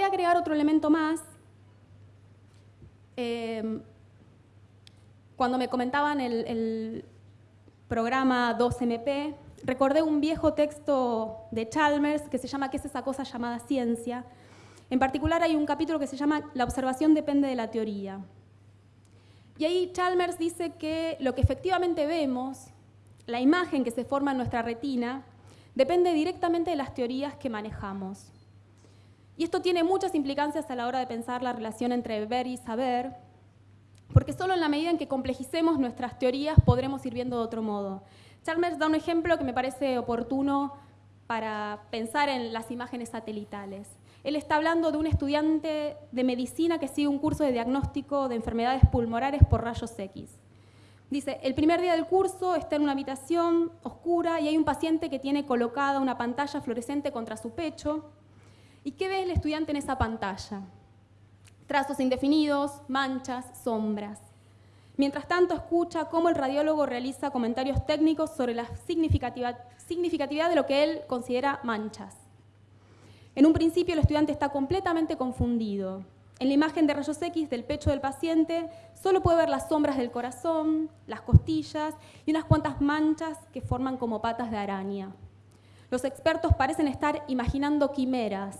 agregar otro elemento más. Em, cuando me comentaban el, el programa 2MP, recordé un viejo texto de Chalmers que se llama ¿Qué es esa cosa llamada ciencia? En particular hay un capítulo que se llama La observación depende de la teoría. Y ahí Chalmers dice que lo que efectivamente vemos, la imagen que se forma en nuestra retina, depende directamente de las teorías que manejamos. Y esto tiene muchas implicancias a la hora de pensar la relación entre ver y saber, porque solo en la medida en que complejicemos nuestras teorías podremos ir viendo de otro modo. Chalmers da un ejemplo que me parece oportuno para pensar en las imágenes satelitales. Él está hablando de un estudiante de medicina que sigue un curso de diagnóstico de enfermedades pulmonares por rayos X. Dice, el primer día del curso está en una habitación oscura y hay un paciente que tiene colocada una pantalla fluorescente contra su pecho. ¿Y qué ve el estudiante en esa pantalla? Trazos indefinidos, manchas, sombras. Mientras tanto, escucha cómo el radiólogo realiza comentarios técnicos sobre la significatividad de lo que él considera manchas. En un principio, el estudiante está completamente confundido. En la imagen de rayos X del pecho del paciente, solo puede ver las sombras del corazón, las costillas y unas cuantas manchas que forman como patas de araña. Los expertos parecen estar imaginando quimeras.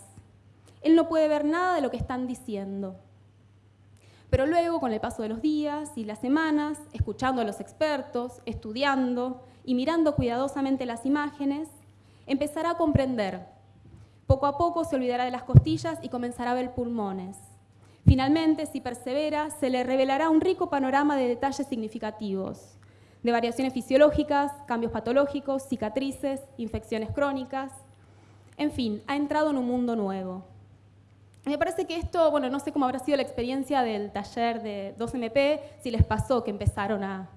Él no puede ver nada de lo que están diciendo. Pero luego, con el paso de los días y las semanas, escuchando a los expertos, estudiando y mirando cuidadosamente las imágenes, empezará a comprender. Poco a poco se olvidará de las costillas y comenzará a ver pulmones. Finalmente, si persevera, se le revelará un rico panorama de detalles significativos, de variaciones fisiológicas, cambios patológicos, cicatrices, infecciones crónicas. En fin, ha entrado en un mundo nuevo. Me parece que esto, bueno, no sé cómo habrá sido la experiencia del taller de 2MP, si les pasó que empezaron a,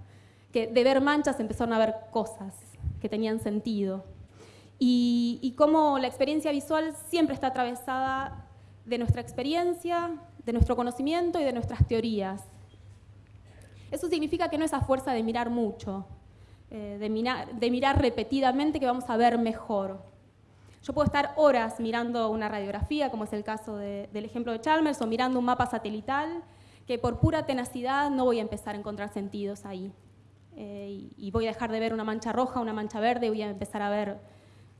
que de ver manchas empezaron a ver cosas que tenían sentido. Y, y cómo la experiencia visual siempre está atravesada de nuestra experiencia, de nuestro conocimiento y de nuestras teorías. Eso significa que no es a fuerza de mirar mucho, eh, de, mirar, de mirar repetidamente que vamos a ver mejor. Yo puedo estar horas mirando una radiografía, como es el caso del ejemplo de Chalmers, o mirando un mapa satelital, que por pura tenacidad no voy a empezar a encontrar sentidos ahí. Eh, y, voy a dejar de ver una mancha roja, una mancha verde, y voy a empezar a ver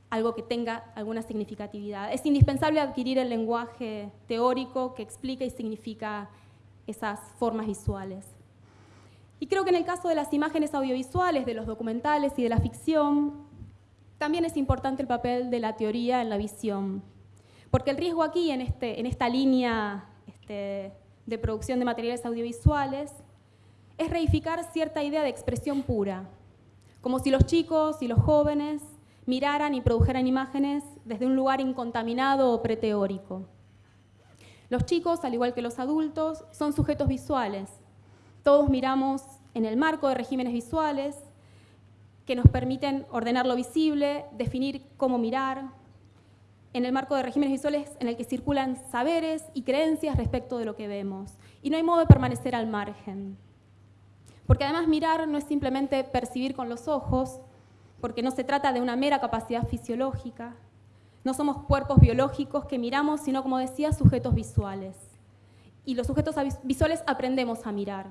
algo que tenga alguna significatividad. Es indispensable adquirir el lenguaje teórico que explica y significa esas formas visuales. Y creo que en el caso de las imágenes audiovisuales, de los documentales y de la ficción, también es importante el papel de la teoría en la visión, porque el riesgo aquí, en, este, esta línea este, de producción de materiales audiovisuales, es reificar cierta idea de expresión pura, como si los chicos y los jóvenes miraran y produjeran imágenes desde un lugar incontaminado o preteórico. Los chicos, al igual que los adultos, son sujetos visuales. Todos miramos en el marco de regímenes visuales, que nos permiten ordenar lo visible, definir cómo mirar, en el marco de regímenes visuales en el que circulan saberes y creencias respecto de lo que vemos. Y no hay modo de permanecer al margen. Porque además mirar no es simplemente percibir con los ojos, porque no se trata de una mera capacidad fisiológica. No somos cuerpos biológicos que miramos, sino, como decía, sujetos visuales. Y los sujetos visuales aprendemos a mirar.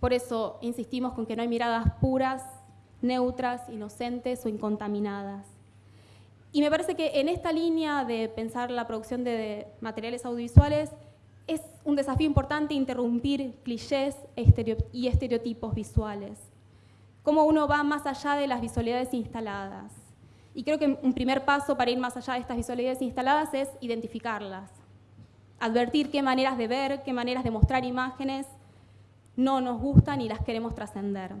Por eso insistimos con que no hay miradas puras neutras, inocentes o incontaminadas. Y me parece que en esta línea de pensar la producción de materiales audiovisuales es un desafío importante interrumpir clichés y estereotipos visuales. Cómo uno va más allá de las visualidades instaladas. Y creo que un primer paso para ir más allá de estas visualidades instaladas es identificarlas. Advertir qué maneras de ver, qué maneras de mostrar imágenes no nos gustan y las queremos trascender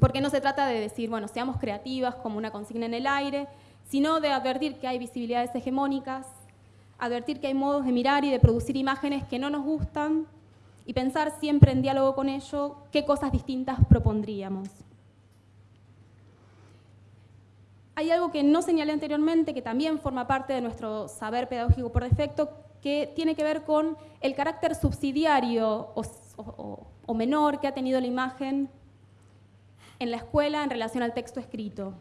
porque no se trata de decir, bueno, seamos creativas como una consigna en el aire, sino de advertir que hay visibilidades hegemónicas, advertir que hay modos de mirar y de producir imágenes que no nos gustan y pensar siempre en diálogo con ello qué cosas distintas propondríamos. Hay algo que no señalé anteriormente, que también forma parte de nuestro saber pedagógico por defecto, que tiene que ver con el carácter subsidiario o, o menor que ha tenido la imagen en la escuela en relación al texto escrito.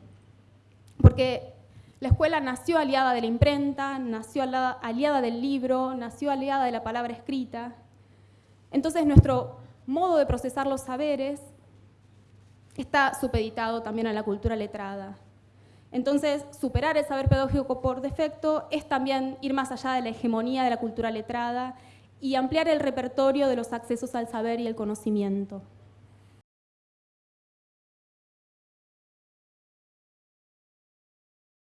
Porque La escuela nació aliada de la imprenta, nació aliada del libro, nació aliada de la palabra escrita. Entonces nuestro modo de procesar los saberes está supeditado también a la cultura letrada. Entonces, superar el saber pedagógico por defecto es también ir más allá de la hegemonía de la cultura letrada y ampliar el repertorio de los accesos al saber y el conocimiento.